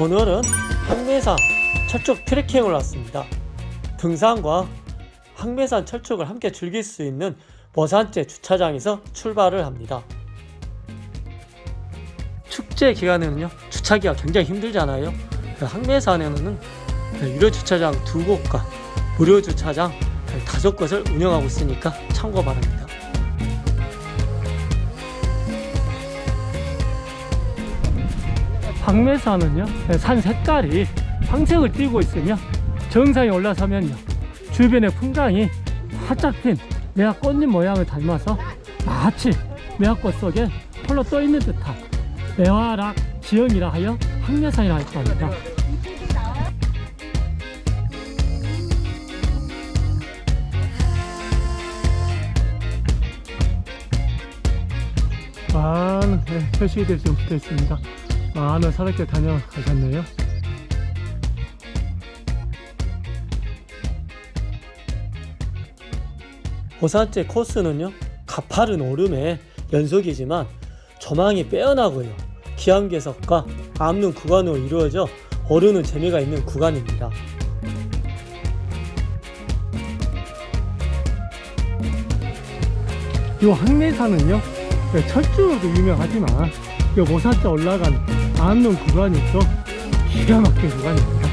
오늘은 항매산 철쭉 트레킹을 왔습니다. 등산과 항매산 철쭉을 함께 즐길 수 있는 머산제 주차장에서 출발을 합니다. 축제 기간에는요 주차기가 굉장히 힘들잖아요. 항매산에는 유료 주차장 두 곳과 무료 주차장 다섯 곳을 운영하고 있으니까 참고 바랍니다. 황매산은요 산 색깔이 황색을 띠고 있으며 정상에 올라서면요 주변의 풍광이 활짝 핀 매화 꽃잎 모양을 닮아서 마치 매화꽃 속에 홀로 떠 있는 듯한 매화락 지형이라 하여 황매산이라 할수 합니다. 많은 네, 표시들 지금 붙어 있습니다. 많은 사람들 다녀가셨네요. 오산제 코스는요 가파른 오름의 연속이지만 조망이 빼어나고요 기암괴석과 암릉 구간으로 이루어져 오르는 재미가 있는 구간입니다 이 항매산은요 철쭉으로도 유명하지만 이 모산자 올라간 암릉 구간이 또 기가 막힌 구간입니다.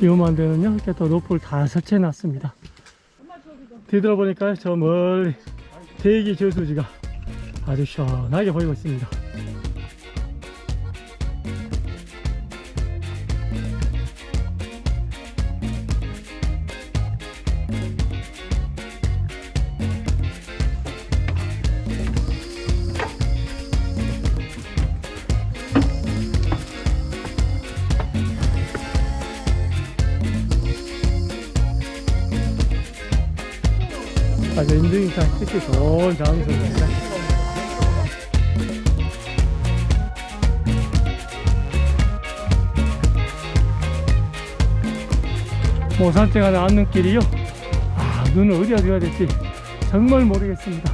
위험한 데는요 이렇게 또 로프를 다 설치해 놨습니다. 뒤돌아보니까 저 멀리 대기 저수지가 아주 시원하게 보이고 있습니다 아주 인증이상 특히 좋은 장소입니다. 모산째 가는 앉는 길이요. 아, 눈은 어디가 되어야 될지 정말 모르겠습니다.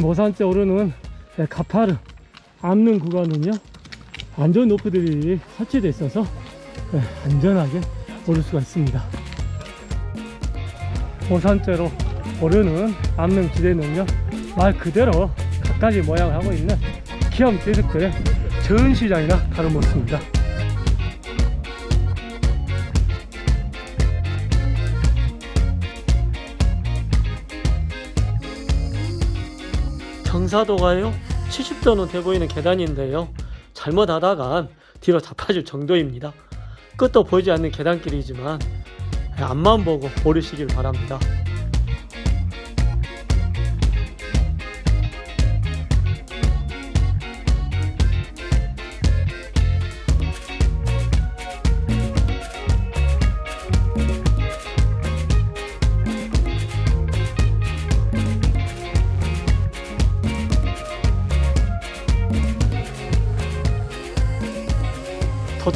모산째 오르는 가파르 앉는 구간은요. 안전 노프들이 설치되어 있어서 안전하게 오를 수가 있습니다. 고산째로 오르는 암릉지대는요 말 그대로 갖가지 모양을 하고 있는 기암 대석들의 전시장이나 다름없습니다. 경사도가요 70도는 돼 보이는 계단인데요. 잘못하다간 뒤로 자빠질 정도입니다 끝도 보이지 않는 계단길이지만 앞만 보고 오르시길 바랍니다.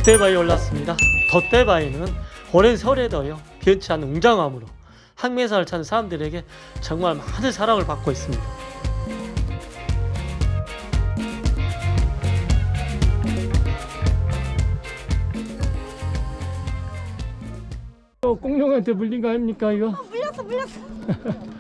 덧대바위 올랐습니다. 덧대바위는 오랜 설에도요 변치 않는 웅장함으로 항매산을 찾는 사람들에게 정말 많은 사랑을 받고 있습니다. 공룡한테 물린 거 아닙니까 이거? 어, 물렸어 물렸어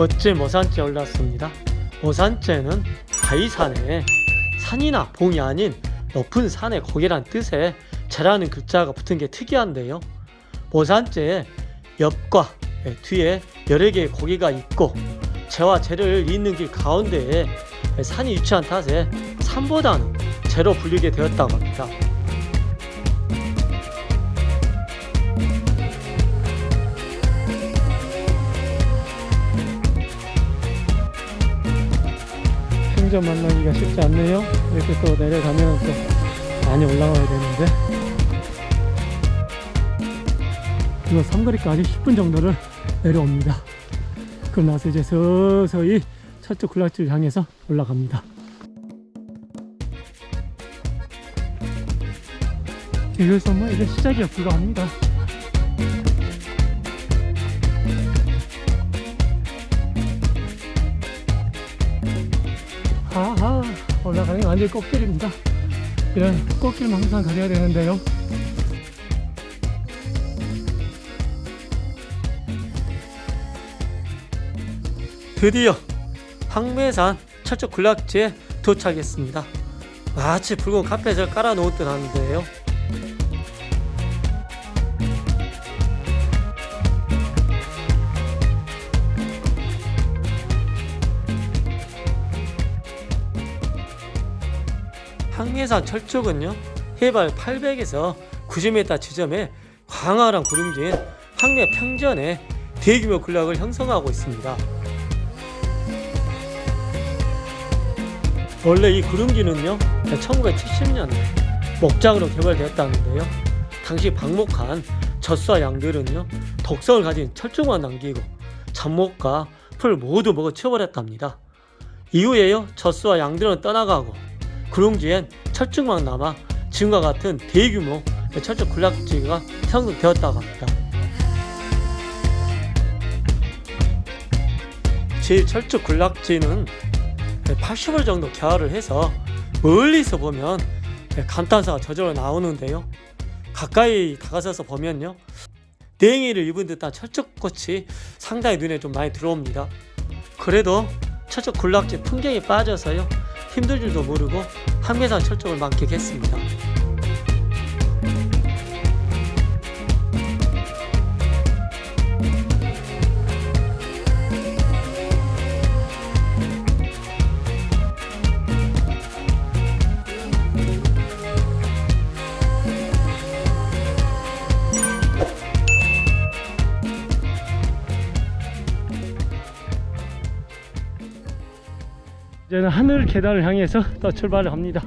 멋진 모산지에 올랐습니다. 모산지는 바위산에 산이나 봉이 아닌 높은 산의 고개란 뜻의 재라는 글자가 붙은 게 특이한데요. 모산지의 옆과 뒤에 여러 개의 고개가 있고 재와 재를 잇는 길 가운데에 산이 위치한 탓에 산보다는 재로 불리게 되었다고 합니다. 생전 만나기가 쉽지 않네요. 이렇게 또 내려가면 또 많이 올라와야 되는데 이거 삼거리까지 10분 정도를 내려옵니다. 그럼 나서 이제 서서히 첫째 군락지를 향해서 올라갑니다. 이래서 뭐 이제 시작이야 불가합니다. 완전 꽃길입니다. 이런 꽃길만 항상 가려야 되는데요. 드디어 황매산 철쭉 군락지에 도착했습니다. 마치 붉은 카펫을 깔아놓은 듯 하는데요. 황매산 철쭉은요 해발 800에서 90m 지점에 광활한 구름진 황매 평전에 대규모 군락을 형성하고 있습니다. 원래 이 구름기는요 1970년에 목장으로 개발되었다는데요 당시 방목한 젖소와 양들은요 독성을 가진 철쭉만 남기고 잡목과 풀 모두 먹어 치워버렸답니다 이후에요 젖소와 양들은 떠나가고 구릉지엔 철쭉만 남아 지금과 같은 대규모 철쭉 군락지가 형성되었다고 합니다 제1철쭉 군락지는 80월 정도 개화를 해서 멀리서 보면 감탄사가 저절로 나오는데요. 가까이 다가서서 보면요. 냉이를 입은 듯한 철쭉꽃이 상당히 눈에 좀 많이 들어옵니다. 그래도 철쭉 군락지 풍경이 빠져서요. 힘들 줄도 모르고 한매산 철쭉을 만끽했습니다. 이제는 하늘 계단을 향해서 또 출발을 합니다.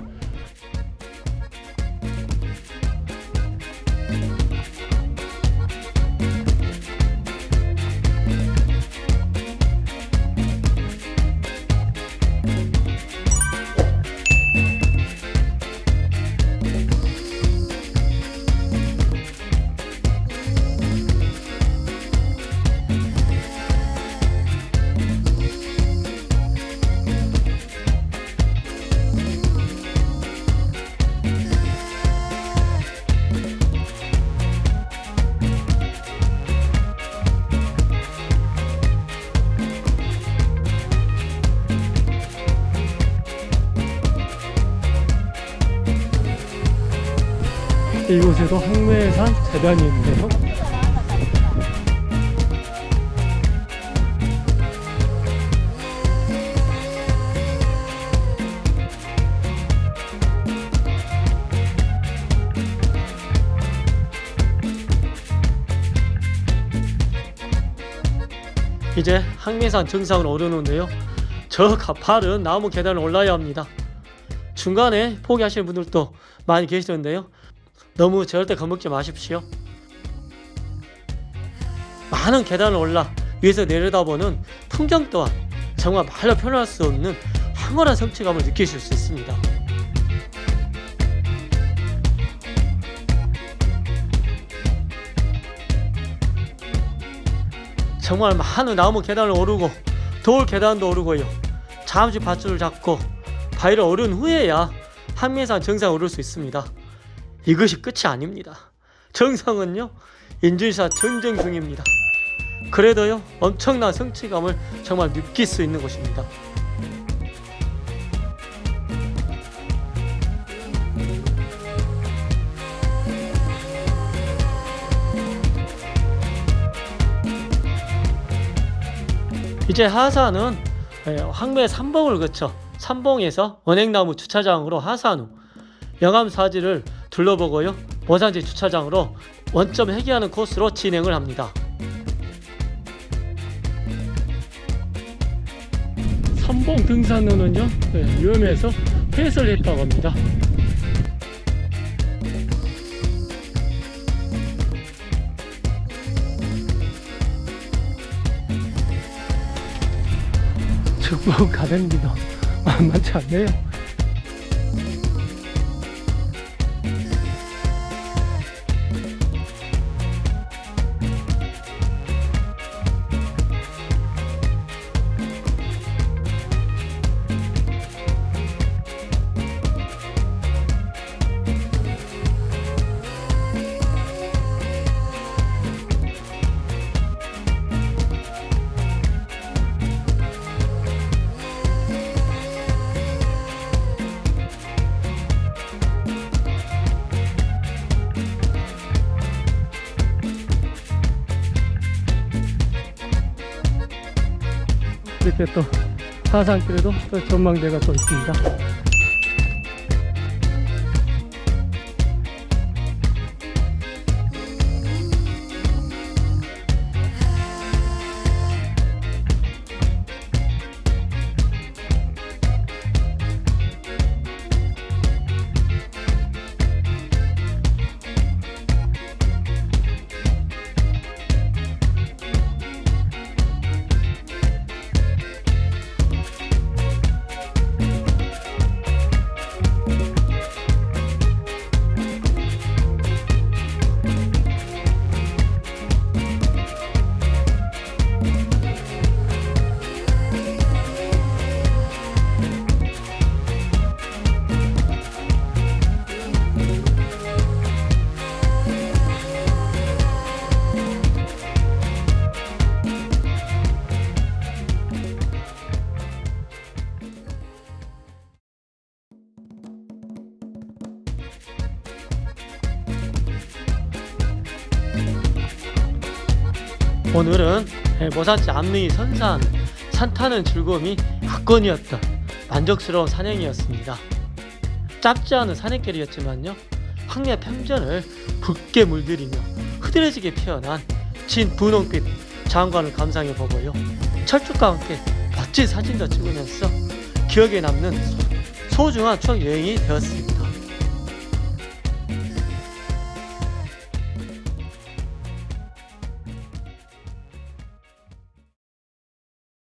이곳에도 항매산 재단이 있는데요. 이제 항매산 정상으로 오르는데요. 저 가파른 나무 계단을 올라야 합니다. 중간에 포기하시는 분들도 많이 계시던데요. 너무 절대 겁먹지 마십시오. 많은 계단을 올라 위에서 내려다보는 풍경 또한 정말 말로 표현할 수 없는 황홀한 성취감을 느끼실 수 있습니다. 정말 많은 나무 계단을 오르고 돌 계단도 오르고요. 잠시 밧줄을 잡고 바위를 오른 후에야 한미산 정상 오를 수 있습니다. 이것이 끝이 아닙니다. 정상은요 인증샷 전쟁 중입니다. 그래도요 엄청난 성취감을 정말 느낄 수 있는 곳입니다. 이제 하산은 예, 황매 삼봉을 거쳐 삼봉에서 원행나무 주차장으로 하산 후 영암 사지를 둘러보고요 모산지 주차장으로 원점 회귀하는 코스로 진행을 합니다. 삼봉 등산로는요 네, 위험해서 폐쇄를 했다고 합니다. 중국 가댕기도 만만치 않네요. 이렇게 또 하산길에도 또 전망대가 또 있습니다. 오늘은 모산지 앞리 선산 산 타는 즐거움이 압권이었던 만족스러운 산행이었습니다. 짧지 않은 산행길이었지만요. 황야 평전을 붉게 물들이며 흐드러지게 피어난 진 분홍빛 장관을 감상해 보고요. 철쭉과 함께 멋진 사진도 찍으면서 기억에 남는 소중한 추억 여행이 되었습니다.